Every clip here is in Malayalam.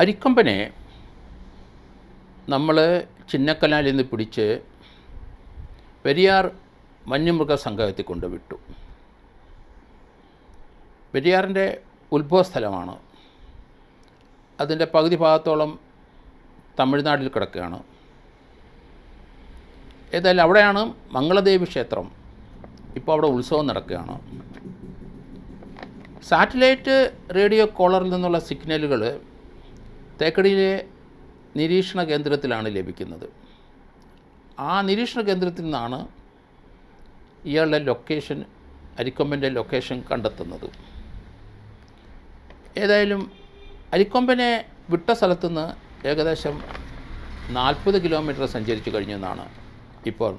അരിക്കൊമ്പനെ നമ്മൾ ചിന്നക്കനാലിൽ നിന്ന് പിടിച്ച് പെരിയാർ വന്യമൃഗ സംഘത്തിൽ കൊണ്ടുവിട്ടു. പെരിയാറിന്റെ ഉത്ഭവസ്ഥലമാണ്. അതിന്റെ പകുതി ഭാഗത്തോളം തമിഴ്നാട്ടിൽ കിടക്കുകയാണ്. ഏതായാലും അവിടെയാണ് മംഗളദേവി ക്ഷേത്രം. ഇപ്പോൾ അവിടെ ഉത്സവം നടക്കുകയാണ്. സാറ്റലൈറ്റ് റേഡിയോ കോളറിൽ നിന്നുള്ള സിഗ്നലുകൾ തേക്കടിയിലെ നിരീക്ഷണ കേന്ദ്രത്തിലാണ് ലഭിക്കുന്നത്. ആ നിരീക്ഷണ കേന്ദ്രത്തിൽ നിന്നാണ് ഇയാളുടെ ലൊക്കേഷൻ അരിക്കൊമ്പന്റെ ലൊക്കേഷൻ കണ്ടെത്തുന്നത്. ഏതായാലും അരിക്കൊമ്പനെ വിട്ട സ്ഥലത്തുനിന്ന് ഏകദേശം നാൽപ്പത് കിലോമീറ്റർ സഞ്ചരിച്ചു കഴിഞ്ഞെന്നാണ് ഇപ്പോൾ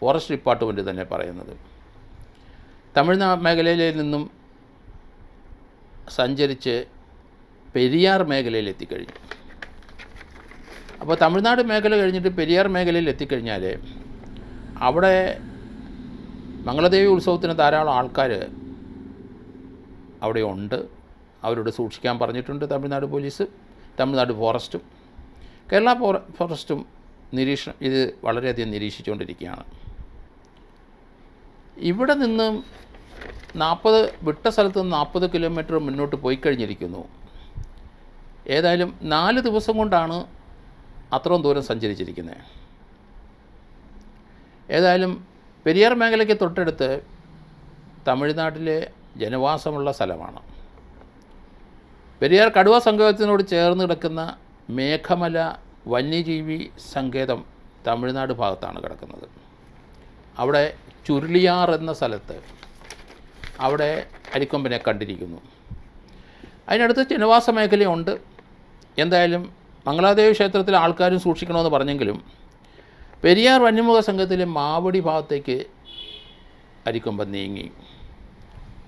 ഫോറസ്റ്റ് ഡിപ്പാർട്ട്മെന്റ് തന്നെ പറയുന്നത്. തമിഴ്നാട് മേഖലയിൽ നിന്നും സഞ്ചരിച്ച് പെരിയാർ മേഖലയിൽ എത്തിക്കഴിഞ്ഞു. അപ്പോൾ തമിഴ്നാട് മേഖല കഴിഞ്ഞിട്ട് പെരിയാർ മേഖലയിൽ എത്തിക്കഴിഞ്ഞാൽ അവിടെ മംഗളദേവി ഉത്സവത്തിന് ധാരാളം ആൾക്കാർ അവിടെ ഉണ്ട്. അവരോട് സൂക്ഷിക്കാൻ പറഞ്ഞിട്ടുണ്ട് തമിഴ്നാട് പോലീസ് തമിഴ്നാട് ഫോറസ്റ്റും. കേരള ഫോറ- ഫോറസ്റ്റും നിരീക്ഷണം ഇത് വളരെയധികം നിരീക്ഷിച്ചുകൊണ്ടിരിക്കുകയാണ്. ഇവിടെ നിന്നും നാൽപ്പത് വിട്ട സ്ഥലത്ത് നിന്ന് നാൽപ്പത് കിലോമീറ്റർ മുന്നോട്ട് പോയി കഴിഞ്ഞിരിക്കുന്നു ഏതായാലും നാല് ദിവസം കൊണ്ടാണ് അത്രയും ദൂരം സഞ്ചരിച്ചിരിക്കുന്നത് ഏതായാലും പെരിയാർ മേഖലയ്ക്ക് തൊട്ടടുത്ത് തമിഴ്നാട്ടിലെ ജനവാസമുള്ള സ്ഥലമാണ്. പെരിയാർ കടുവ സങ്കേതത്തിനോട് ചേർന്ന് കിടക്കുന്ന മേഘമല വന്യജീവി സങ്കേതം തമിഴ്നാട് ഭാഗത്താണ് കിടക്കുന്നത്. അവിടെ ചുരുളിയാർ എന്ന സ്ഥലത്ത് അവിടെ അരിക്കൊമ്പനെ കണ്ടിരിക്കുന്നു. അതിനടുത്ത് ജനവാസ മേഖലയുണ്ട്. എന്തായാലും മംഗളാദേവി ക്ഷേത്രത്തിലെ ആൾക്കാരും സൂക്ഷിക്കണമെന്ന് പറഞ്ഞെങ്കിലും പെരിയാർ വന്യമുഖ സംഘത്തിലെ മാവടി ഭാഗത്തേക്ക് അരിക്കൊമ്പൻ നീങ്ങി.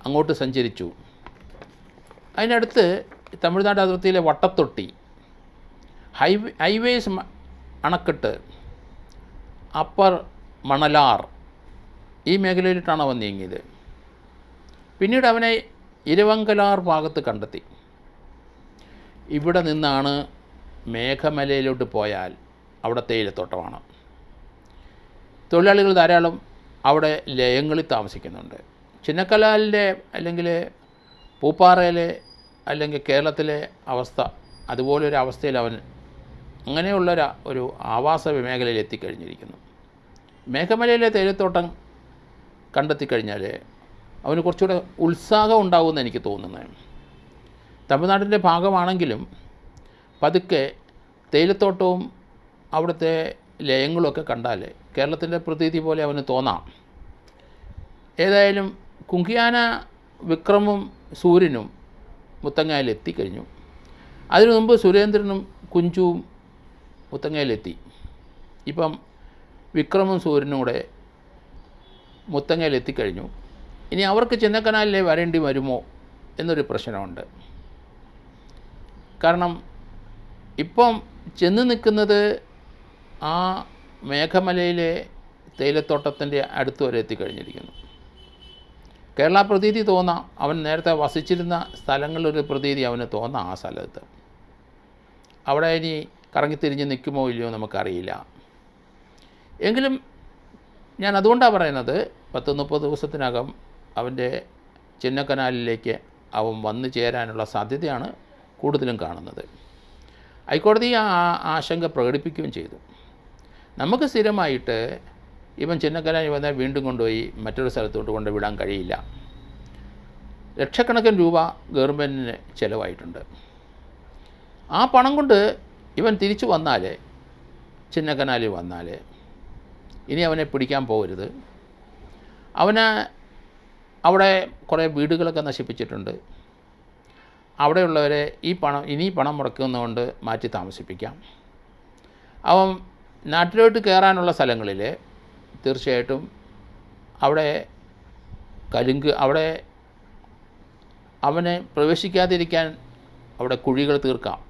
അങ്ങോട്ട് സഞ്ചരിച്ചു. അതിനടുത്ത് തമിഴ്നാട് അതിർത്തിയിലെ വട്ടത്തൊട്ടി ഹൈവേ ഹൈവേസ് അണക്കെട്ട് അപ്പർ മണലാർ ഈ മേഖലയിലിട്ടാണ് അവൻ നീങ്ങിയത്. പിന്നീട് അവനെ ഇരുവങ്കലാർ ഭാഗത്ത് കണ്ടെത്തി. ഇവിടെ നിന്നാണ് മേഘമലയിലോട്ട് പോയാൽ അവിടെ തേയിലത്തോട്ടമാണ്. തൊഴിലാളികൾ ധാരാളം അവിടെ ലയങ്ങളിൽ താമസിക്കുന്നുണ്ട്. ചിന്നക്കലാലിന്റെ അല്ലെങ്കിൽ പൂപ്പാറയിലെ അല്ലെങ്കിൽ കേരളത്തിലെ അവസ്ഥ അതുപോലൊരു അവസ്ഥയിൽ അവൻ അങ്ങനെയുള്ള ഒരു ആവാസ മേഖലയിൽ എത്തിക്കഴിഞ്ഞിരിക്കുന്നു. മേഘമലയിലെ തേയിലത്തോട്ടം കണ്ടെത്തിക്കഴിഞ്ഞാൽ അവന് കുറച്ചുകൂടെ ഉത്സാഹം ഉണ്ടാകുമെന്ന് എനിക്ക് തോന്നുന്നത് തമിഴ്നാടിന്റെ ഭാഗമാണെങ്കിലും പതുക്കെ തേയിലത്തോട്ടവും അവിടുത്തെ ലയങ്ങളുമൊക്കെ കണ്ടാൽ കേരളത്തിന്റെ പ്രതീതി പോലെ അവന് തോന്നാം. ഏതായാലും കുങ്കിയാന വിക്രമും സൂര്യനും മുത്തങ്ങയിൽ എത്തിക്കഴിഞ്ഞു. അതിനു മുമ്പ് സുരേന്ദ്രനും കുഞ്ചുവും മുത്തങ്ങയിലെത്തി ഇപ്പം വിക്രമും സൂര്യനും കൂടെ മുത്തങ്ങയിൽ എത്തിക്കഴിഞ്ഞു. ഇനി അവർക്ക് ചിന്നക്കനാലിലെ വരേണ്ടി വരുമോ എന്നൊരു പ്രശ്നമുണ്ട്. കാരണം ഇപ്പം ചെന്ന് നിൽക്കുന്നത് ആ മേഘമലയിലെ തേയിലത്തോട്ടത്തിന്റെ അടുത്ത് വരെ എത്തിക്കഴിഞ്ഞിരിക്കുന്നു. കേരള പ്രതീതി തോന്നാം അവൻ നേരത്തെ വസിച്ചിരുന്ന സ്ഥലങ്ങളിലൊരു പ്രതീതി അവന് തോന്നാം ആ സ്ഥലത്ത്. അവിടെ ഇനി കറങ്ങിത്തിരിഞ്ഞ് നിൽക്കുമോ ഇല്ലയോ നമുക്കറിയില്ല. എങ്കിലും ഞാൻ അതുകൊണ്ടാണ് പറയുന്നത് പത്ത് മുപ്പത് ദിവസത്തിനകം അവന്റെ ചിന്നക്കനാലിലേക്ക് അവൻ വന്നു ചേരാനുള്ള സാധ്യതയാണ് കൂടുതലും കാണുന്നത്. ഹൈക്കോടതി ആ ആശങ്ക പ്രകടിപ്പിക്കുകയും ചെയ്തു. നമുക്ക് സ്ഥിരമായിട്ട് ഇവൻ ചിന്നക്കനാലിൽ വന്ന വീണ്ടും കൊണ്ടുപോയി മറ്റൊരു സ്ഥലത്തോട്ട് കൊണ്ടുവിടാൻ കഴിയില്ല. ലക്ഷക്കണക്കിന് രൂപ ഗവൺമെന്റിന് ചിലവായിട്ടുണ്ട്. ആ പണം കൊണ്ട് ഇവൻ തിരിച്ചു വന്നാൽ ചിന്നക്കനാലിൽ വന്നാൽ ഇനി അവനെ പിടിക്കാൻ പോകരുത്. അവന് അവിടെ കുറേ വീടുകളൊക്കെ നശിപ്പിച്ചിട്ടുണ്ട്. അവിടെയുള്ളവരെ ഈ പണം ഇനി പണം മുടക്കുന്നതുകൊണ്ട് മാറ്റി താമസിപ്പിക്കാം. അപ്പം നാട്ടിലോട്ട് കയറാനുള്ള സ്ഥലങ്ങളിൽ തീർച്ചയായിട്ടും അവിടെ കലുങ്ക് അവിടെ അവനെ പ്രവേശിക്കാതിരിക്കാൻ അവിടെ കുഴികൾ തീർക്കാം.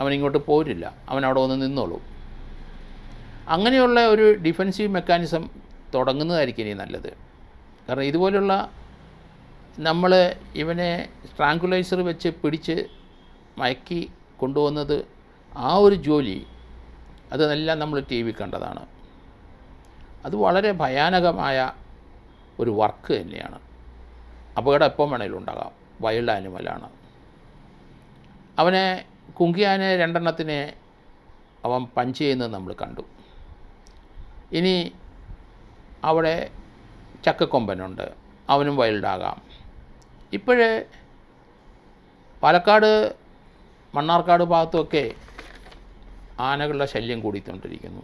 അവനിങ്ങോട്ട് പോരില്ല. അവൻ അവിടെ വന്ന് നിന്നോളൂ. അങ്ങനെയുള്ള ഒരു ഡിഫെൻസീവ് മെക്കാനിസം തുടങ്ങുന്നതായിരിക്കും ഇനി നല്ലത്. കാരണം ഇതുപോലുള്ള നമ്മൾ ഇവനെ സ്ട്രാങ്കുലൈസർ വെച്ച് പിടിച്ച് മയക്കി കൊണ്ടുവന്നത് ആ ഒരു ജോലി അതെല്ലാം നമ്മൾ ടി വി കണ്ടതാണ്. അത് വളരെ ഭയാനകമായ ഒരു വർക്ക് തന്നെയാണ്. അപകടം എപ്പം വേണേലും ഉണ്ടാകാം. വൈൽഡ് ആനിമലാണ് അവനെ കുങ്കിയാനെ രണ്ടെണ്ണത്തിനെ അവൻ പഞ്ച് ചെയ്യുന്നത് നമ്മൾ കണ്ടു. ഇനി അവിടെ ചക്കക്കൊമ്പനുണ്ട്. അവനും വൈൽഡാകാം ഇപ്പോഴേ പാലക്കാട് മണ്ണാർക്കാട് ഭാഗത്തുമൊക്കെ ആനകളുടെ ശല്യം കൂടിക്കൊണ്ടിരിക്കുന്നു.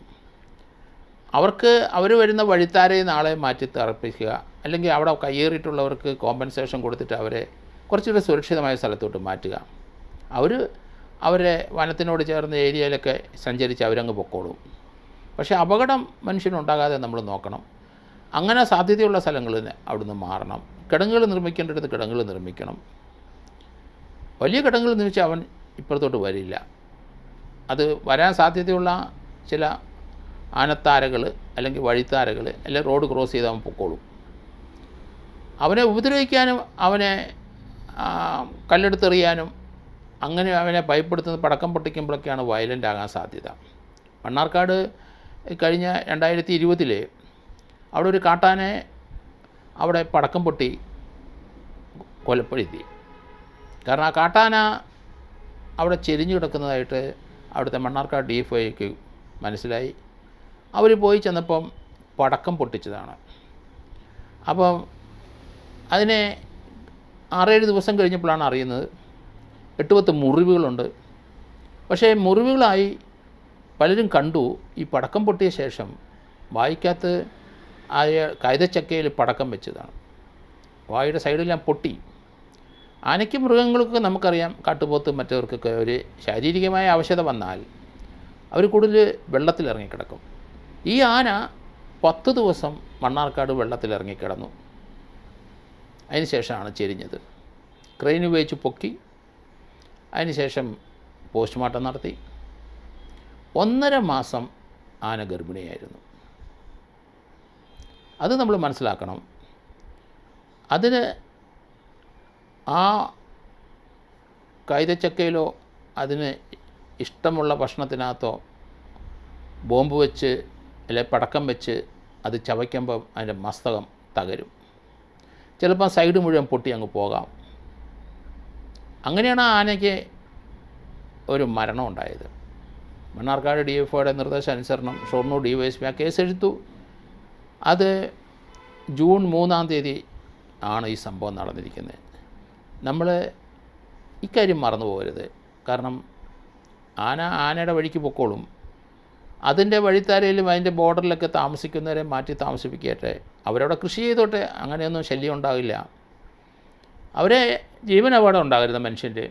അവർക്ക് അവർ വരുന്ന വഴിത്താരെ നാളെ മാറ്റി തറപ്പിക്കുക അല്ലെങ്കിൽ അവിടെ കയ്യേറിയിട്ടുള്ളവർക്ക് കോമ്പൻസേഷൻ കൊടുത്തിട്ട് അവരെ കുറച്ചുകൂടി സുരക്ഷിതമായ സ്ഥലത്തോട്ട് മാറ്റുക. അവർ അവരെ വനത്തിനോട് ചേർന്ന ഏരിയയിലൊക്കെ സഞ്ചരിച്ച് അവരങ്ങ് പൊക്കോളും. പക്ഷേ അപകടം മനുഷ്യനുണ്ടാകാതെ നമ്മൾ നോക്കണം. അങ്ങനെ സാധ്യതയുള്ള സ്ഥലങ്ങളിൽ അവിടുന്ന് മാറണം. കിടങ്ങുകൾ നിർമ്മിക്കേണ്ടടുത്ത് കിടങ്ങുകൾ നിർമ്മിക്കണം. വലിയ കിടങ്ങുകൾ നിർമ്മിച്ചാൽ അവൻ ഇപ്പുറത്തോട്ട് വരില്ല. അത് വരാൻ സാധ്യതയുള്ള ചില ആനത്താരകൾ അല്ലെങ്കിൽ വഴിത്താരകൾ അല്ലെങ്കിൽ റോഡ് ക്രോസ് ചെയ്ത് അവൻ പൊക്കോളും. അവനെ ഉപദ്രവിക്കാനും അവനെ കല്ലെടുത്തെറിയാനും അങ്ങനെ അവനെ ഭയപ്പെടുത്തുന്ന പടക്കം പൊട്ടിക്കുമ്പോഴൊക്കെയാണ് വയലന്റ് ആകാൻ സാധ്യത. മണ്ണാർക്കാട് കഴിഞ്ഞ രണ്ടായിരത്തി ഇരുപതിൽ അവിടെ ഒരു കാട്ടാനെ അവിടെ പടക്കം പൊട്ടി കൊലപ്പെടുത്തി. കാരണം ആ കാട്ടാന അവിടെ ചെരിഞ്ഞു കിടക്കുന്നതായിട്ട് അവിടുത്തെ മണ്ണാർക്കാട് ഡി എഫ് ഐക്ക് മനസ്സിലായി. അവർ പോയി ചെന്നപ്പം പടക്കം പൊട്ടിച്ചതാണ്. അപ്പം അതിനെ ആറേഴ് ദിവസം കഴിഞ്ഞപ്പോഴാണ് അറിയുന്നത് എട്ട് പത്ത് മുറിവുകളുണ്ട്. പക്ഷേ മുറിവുകളായി പലരും കണ്ടു ഈ പടക്കം പൊട്ടിയ ശേഷം വായിക്കകത്ത് ആയ കൈതച്ചക്കയിൽ പടക്കം വെച്ചതാണ്. വായുടെ സൈഡെല്ലാം പൊട്ടി. ആനയ്ക്കും മൃഗങ്ങൾക്കൊക്കെ നമുക്കറിയാം കാട്ടുപോത്ത് മറ്റവർക്കൊക്കെ ഒരു ശാരീരികമായ ആവശ്യത വന്നാൽ അവർ കൂടുതൽ വെള്ളത്തിലിറങ്ങിക്കിടക്കും ഈ ആന പത്ത് ദിവസം മണ്ണാർക്കാട് വെള്ളത്തിലിറങ്ങിക്കിടന്നു അതിനുശേഷമാണ് ചെരിഞ്ഞത്. ക്രെയിൻ ഉപയോഗിച്ച് പൊക്കി. അതിനുശേഷം പോസ്റ്റ്മോർട്ടം നടത്തി. ഒന്നര മാസം ആന ഗർഭിണിയായിരുന്നു. അത് നമ്മൾ മനസ്സിലാക്കണം. അതിന് ആ കൈതച്ചക്കയിലോ അതിന് ഇഷ്ടമുള്ള ഭക്ഷണത്തിനകത്തോ ബോംബ് വെച്ച് അല്ലെ പടക്കം വെച്ച് അത് ചവയ്ക്കുമ്പോൾ അതിന്റെ മസ്തകം തകരും. ചിലപ്പോൾ സൈഡ് മുഴുവൻ പൊട്ടി അങ്ങ് പോകാം. അങ്ങനെയാണ് ആ ആനയ്ക്ക് ഒരു മരണം ഉണ്ടായത് മണ്ണാർക്കാട് ഡി എഫ് ഒയുടെ നിർദ്ദേശാനുസരണം Shoranur D Y S P ആ കേസ് എടുത്തു അത് ജൂൺ മൂന്നാം തീയതി ആണ് ഈ സംഭവം നടന്നിരിക്കുന്നത്. നമ്മൾ ഇക്കാര്യം മറന്നു പോകരുത്. കാരണം ആന ആനയുടെ വഴിക്ക് പൊക്കോളും. അതിന്റെ വഴിത്താരയിലും അതിന്റെ ബോർഡറിലൊക്കെ താമസിക്കുന്നവരെ മാറ്റി താമസിപ്പിക്കട്ടെ. അവരവിടെ കൃഷി ചെയ്തോട്ടെ അങ്ങനെയൊന്നും ശല്യം ഉണ്ടാകില്ല അവരെ അപകടം ഉണ്ടാകരുത് മനുഷ്യന്റെ.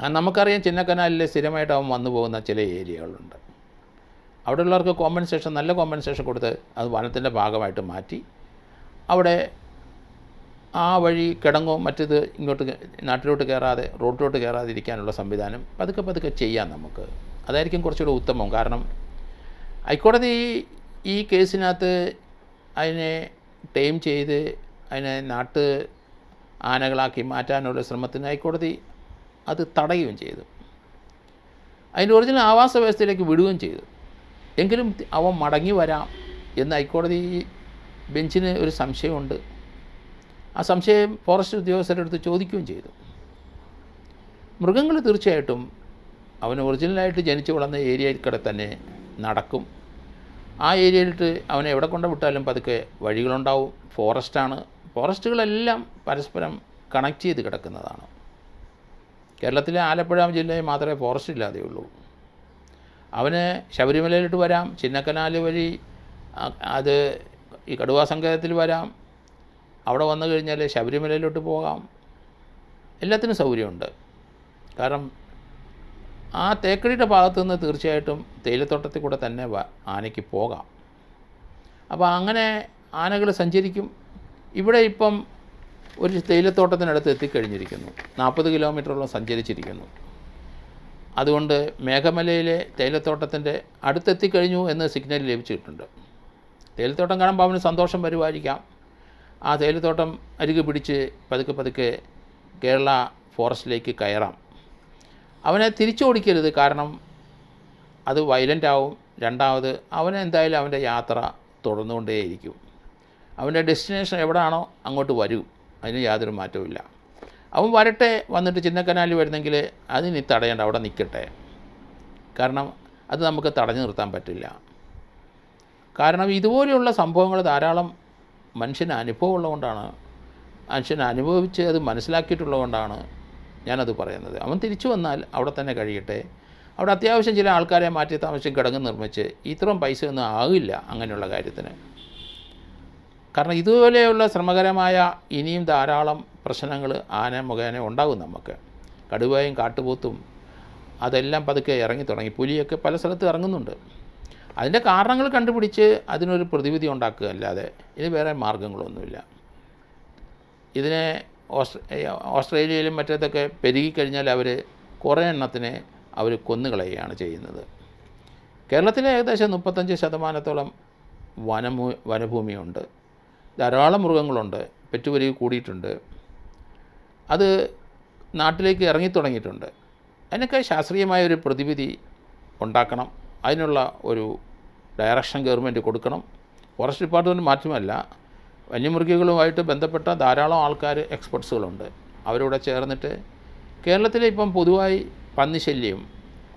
നമുക്കറിയാം ചിന്നക്കനാലിൽ സ്ഥിരമായിട്ട് അവൻ വന്നു പോകുന്ന ചില ഏരിയകളുണ്ട്. അവിടെയുള്ളവർക്ക് കോമ്പൻസേഷൻ നല്ല കോമ്പൻസേഷൻ കൊടുത്ത് അത് വനത്തിന്റെ ഭാഗമായിട്ട് മാറ്റി. അവിടെ ആ വഴി കിടങ്ങോ മറ്റേത് ഇങ്ങോട്ട് നാട്ടിലോട്ട് കയറാതെ റോഡിലോട്ട് കയറാതെ ഇരിക്കാനുള്ള സംവിധാനം പതുക്കെ പതുക്കെ ചെയ്യാം നമുക്ക്. അതായിരിക്കും കുറച്ചുകൂടെ ഉത്തമം. കാരണം ഹൈക്കോടതി ഈ കേസിനകത്ത് അതിനെ ടൈം ചെയ്ത് അതിനെ നാട്ട് ആനകളാക്കി മാറ്റാനുള്ള ശ്രമത്തിന് ഹൈക്കോടതി അത് തടയുകയും ചെയ്തു. അതിന്റെ ഒറിജിനൽ ആവാസ വ്യവസ്ഥയിലേക്ക് വിടുകയും ചെയ്തു. എങ്കിലും അവൻ മടങ്ങി വരാം എന്ന് ഹൈക്കോടതി ബെഞ്ചിന് ഒരു സംശയമുണ്ട്. ആ സംശയം ഫോറസ്റ്റ് ഉദ്യോഗസ്ഥരുടെ അടുത്ത് ചോദിക്കുകയും ചെയ്തു. മൃഗങ്ങൾ തീർച്ചയായിട്ടും അവൻ ഒറിജിനലായിട്ട് ജനിച്ചു വളർന്ന ഏരിയയിൽ കൂടെ തന്നെ നടക്കും. ആ ഏരിയയിലിട്ട് അവനെ എവിടെ കൊണ്ട് വിട്ടാലും പതുക്കെ വഴികളുണ്ടാവും. ഫോറസ്റ്റാണ് ഫോറസ്റ്റുകളെല്ലാം പരസ്പരം കണക്ട് ചെയ്ത് കിടക്കുന്നതാണ്. കേരളത്തിലെ ആലപ്പുഴ ജില്ലയിൽ മാത്രമേ ഫോറസ്റ്റ് ഇല്ലാതെയുള്ളൂ. അവന് ശബരിമലയിലോട്ട് വരാം ചിന്നക്കനാല് വഴി അത് ഈ കടുവാ സങ്കേതത്തിൽ വരാം അവിടെ വന്നു കഴിഞ്ഞാൽ ശബരിമലയിലോട്ട് പോകാം. എല്ലാത്തിനും സൗകര്യമുണ്ട്. കാരണം ആ തേക്കടിയുടെ ഭാഗത്തു നിന്ന് തീർച്ചയായിട്ടും തേയിലത്തോട്ടത്തിൽ കൂടെ തന്നെ ആനയ്ക്ക് പോകാം. അപ്പോൾ അങ്ങനെ ആനകൾ സഞ്ചരിക്കും. ഇവിടെ ഇപ്പം ഒരു തേയിലത്തോട്ടത്തിനടുത്ത് എത്തിക്കഴിഞ്ഞിരിക്കുന്നു. നാൽപ്പത് കിലോമീറ്ററോളം സഞ്ചരിച്ചിരിക്കുന്നു. അതുകൊണ്ട് മേഘമലയിലെ തേയിലത്തോട്ടത്തിന്റെ അടുത്തെത്തിക്കഴിഞ്ഞു എന്ന് സിഗ്നൽ ലഭിച്ചിട്ടുണ്ട്. തേയിലത്തോട്ടം കാണുമ്പോൾ അവന് സന്തോഷം വരുമായിരിക്കാം. ആ തേയിലത്തോട്ടം അരികെ പിടിച്ച് പതുക്കെ പതുക്കെ കേരള ഫോറസ്റ്റിലേക്ക് കയറാം. അവനെ തിരിച്ചോടിക്കരുത് കാരണം അത് വയലന്റ് ആവും. രണ്ടാമത് അവൻ എന്തായാലും അവന്റെ യാത്ര തുടർന്നുകൊണ്ടേയിരിക്കും. അവന്റെ ഡെസ്റ്റിനേഷൻ എവിടെയാണോ അങ്ങോട്ട് വരും. അതിന് യാതൊരു മാറ്റവുമില്ല. അവൻ വരട്ടെ വന്നിട്ട് ചിന്നക്കനാലിൽ വരുന്നെങ്കിൽ അതിന് തടയേണ്ട അവിടെ നിൽക്കട്ടെ. കാരണം അത് നമുക്ക് തടഞ്ഞു നിർത്താൻ പറ്റില്ല. കാരണം ഇതുപോലെയുള്ള സംഭവങ്ങൾ ധാരാളം മനുഷ്യന് അനുഭവം ഉള്ളതുകൊണ്ടാണ് മനുഷ്യൻ അനുഭവിച്ച് അത് മനസ്സിലാക്കിയിട്ടുള്ളതുകൊണ്ടാണ് ഞാനത് പറയുന്നത്. അവൻ തിരിച്ചു വന്നാൽ അവിടെ തന്നെ കഴിയട്ടെ. അവിടെ അത്യാവശ്യം ചില ആൾക്കാരെ മാറ്റി താമസിച്ച് കിടങ്ങ് നിർമ്മിച്ച് ഇത്രയും പൈസ ഒന്നും ആകില്ല അങ്ങനെയുള്ള കാര്യത്തിന്. കാരണം ഇതുപോലെയുള്ള ശ്രമകരമായ ഇനിയും ധാരാളം പ്രശ്നങ്ങൾ ആന മുഖേന ഉണ്ടാകും നമുക്ക്. കടുവയും കാട്ടുപോത്തും അതെല്ലാം പതുക്കെ ഇറങ്ങി തുടങ്ങി. പുലിയൊക്കെ പല സ്ഥലത്ത് ഇറങ്ങുന്നുണ്ട്. അതിന്റെ കാരണങ്ങൾ കണ്ടുപിടിച്ച് അതിനൊരു പ്രതിവിധി ഉണ്ടാക്കുക അല്ലാതെ ഇത് വേറെ മാർഗങ്ങളൊന്നുമില്ല. ഇതിനെ ഓസ്ട്രേ ഓസ്ട്രേലിയയിലും മറ്റേതൊക്കെ പെരുകിക്കഴിഞ്ഞാൽ അവർ കുറേ എണ്ണത്തിനെ അവർ കൊന്നുകളയുകയാണ് ചെയ്യുന്നത്. കേരളത്തിലെ ഏകദേശം മുപ്പത്തഞ്ച് ശതമാനത്തോളം വനമൂ വനഭൂമിയുണ്ട്. ധാരാളം മൃഗങ്ങളുണ്ട്. പെറ്റുപെരുകി കൂടിയിട്ടുണ്ട്. അത് നാട്ടിലേക്ക് ഇറങ്ങിത്തുടങ്ങിയിട്ടുണ്ട്. അതിനൊക്കെ ശാസ്ത്രീയമായ ഒരു പ്രതിവിധി ഉണ്ടാക്കണം. അതിനുള്ള ഒരു ഡയറക്ഷൻ ഗവൺമെന്റ് കൊടുക്കണം. ഫോറസ്റ്റ് ഡിപ്പാർട്ട്മെന്റ് മാറ്റമല്ല. വന്യമൃഗങ്ങളുമായിട്ട് ബന്ധപ്പെട്ട ധാരാളം ആൾക്കാർ എക്സ്പെർട്സുകളുണ്ട് അവരോട് ചേർന്നിട്ട് കേരളത്തിലെ ഇപ്പം പൊതുവായി പന്നിശല്യം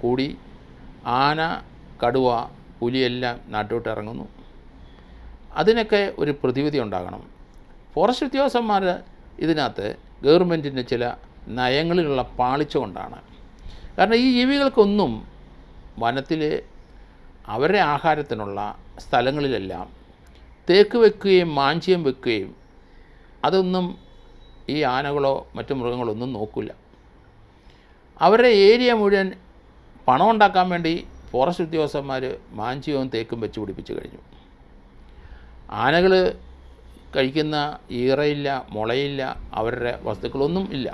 കൂടി ആന കടുവ പുലിയെല്ലാം നാട്ടോട്ട് ഇറങ്ങുന്നു. അതിനൊക്കെ ഒരു പ്രതിവിധി ഉണ്ടാകണം. ഫോറസ്റ്റ് ഉദ്യോഗസ്ഥന്മാർ ഇതിനകത്ത് ഗവൺമെന്റിന്റെ ചില നയങ്ങളിലുള്ള പാളിച്ച കൊണ്ടാണ്. കാരണം ഈ ജീവികൾക്കൊന്നും വനത്തിൽ അവരുടെ ആഹാരത്തിനുള്ള സ്ഥലങ്ങളിലെല്ലാം തേക്ക് വെക്കുകയും മാഞ്ചിയം വെക്കുകയും അതൊന്നും ഈ ആനകളോ മറ്റു മൃഗങ്ങളോ ഒന്നും നോക്കില്ല അവരുടെ ഏരിയ മുഴുവൻ പണം ഉണ്ടാക്കാൻ വേണ്ടി ഫോറസ്റ്റ് ഉദ്യോഗസ്ഥന്മാർ മാഞ്ചിയവും തേക്കും വെച്ച് പിടിപ്പിച്ച് കഴിഞ്ഞു. ആനകൾ കഴിക്കുന്ന ഈറയില്ല മുളയില്ല അവരുടെ വസ്തുക്കളൊന്നും ഇല്ല.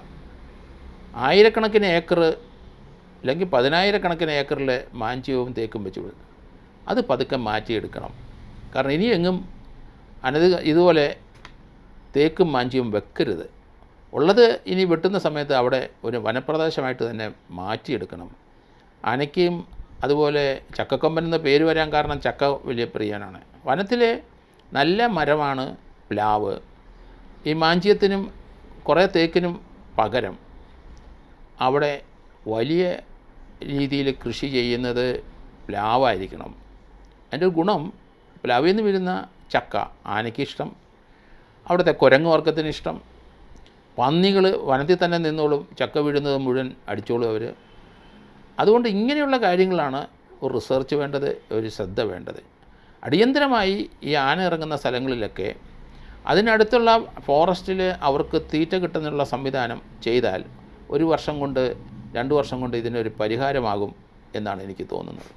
ആയിരക്കണക്കിന് ഏക്കർ അല്ലെങ്കിൽ പതിനായിരക്കണക്കിന് ഏക്കറിൽ മാഞ്ചിയവും തേക്കും വെച്ചു അത് പതുക്കെ മാറ്റിയെടുക്കണം. കാരണം ഇനി എങ്ങും അനത് ഇതുപോലെ തേക്കും മാഞ്ചിയും വെക്കരുത്. ഉള്ളത് ഇനി വെട്ടുന്ന സമയത്ത് അവിടെ ഒരു വനപ്രദേശമായിട്ട് തന്നെ മാറ്റിയെടുക്കണം. ആനയ്ക്കും അതുപോലെ ചക്കക്കൊമ്പൻ എന്ന പേര് വരാൻ കാരണം ചക്ക വലിയ പ്രിയനാണ്. വനത്തിലെ നല്ല മരമാണ് പ്ലാവ്. ഈ മാഞ്ചിയത്തിനും കുറേ തേക്കിനും പകരം അവിടെ വലിയ രീതിയിൽ കൃഷി ചെയ്യുന്നത് പ്ലാവായിരിക്കണം. അതിന്റെ ഗുണം പ്ലാവിൽ നിന്ന് വരുന്ന ചക്ക ആനയ്ക്കിഷ്ടം അവിടുത്തെ കുരങ്ങ് വർഗത്തിന് ഇഷ്ടം. പന്നികൾ വനത്തിൽ തന്നെ നിന്നോളും ചക്ക വീഴുന്നത് മുഴുവൻ അടിച്ചോളും അവർ. അതുകൊണ്ട് ഇങ്ങനെയുള്ള കാര്യങ്ങളാണ് ഒരു റിസർച്ച് വേണ്ടത് ഒരു ശ്രദ്ധ വേണ്ടത്. അടിയന്തരമായി ഈ ആന ഇറങ്ങുന്ന സ്ഥലങ്ങളിലൊക്കെ അതിനടുത്തുള്ള ഫോറസ്റ്റിൽ അവർക്ക് തീറ്റ കിട്ടുന്നതിനുള്ള സംവിധാനം ചെയ്താൽ ഒരു വർഷം കൊണ്ട് രണ്ട് വർഷം കൊണ്ട് ഇതിനൊരു പരിഹാരമാകും എന്നാണ് എനിക്ക് തോന്നുന്നത്.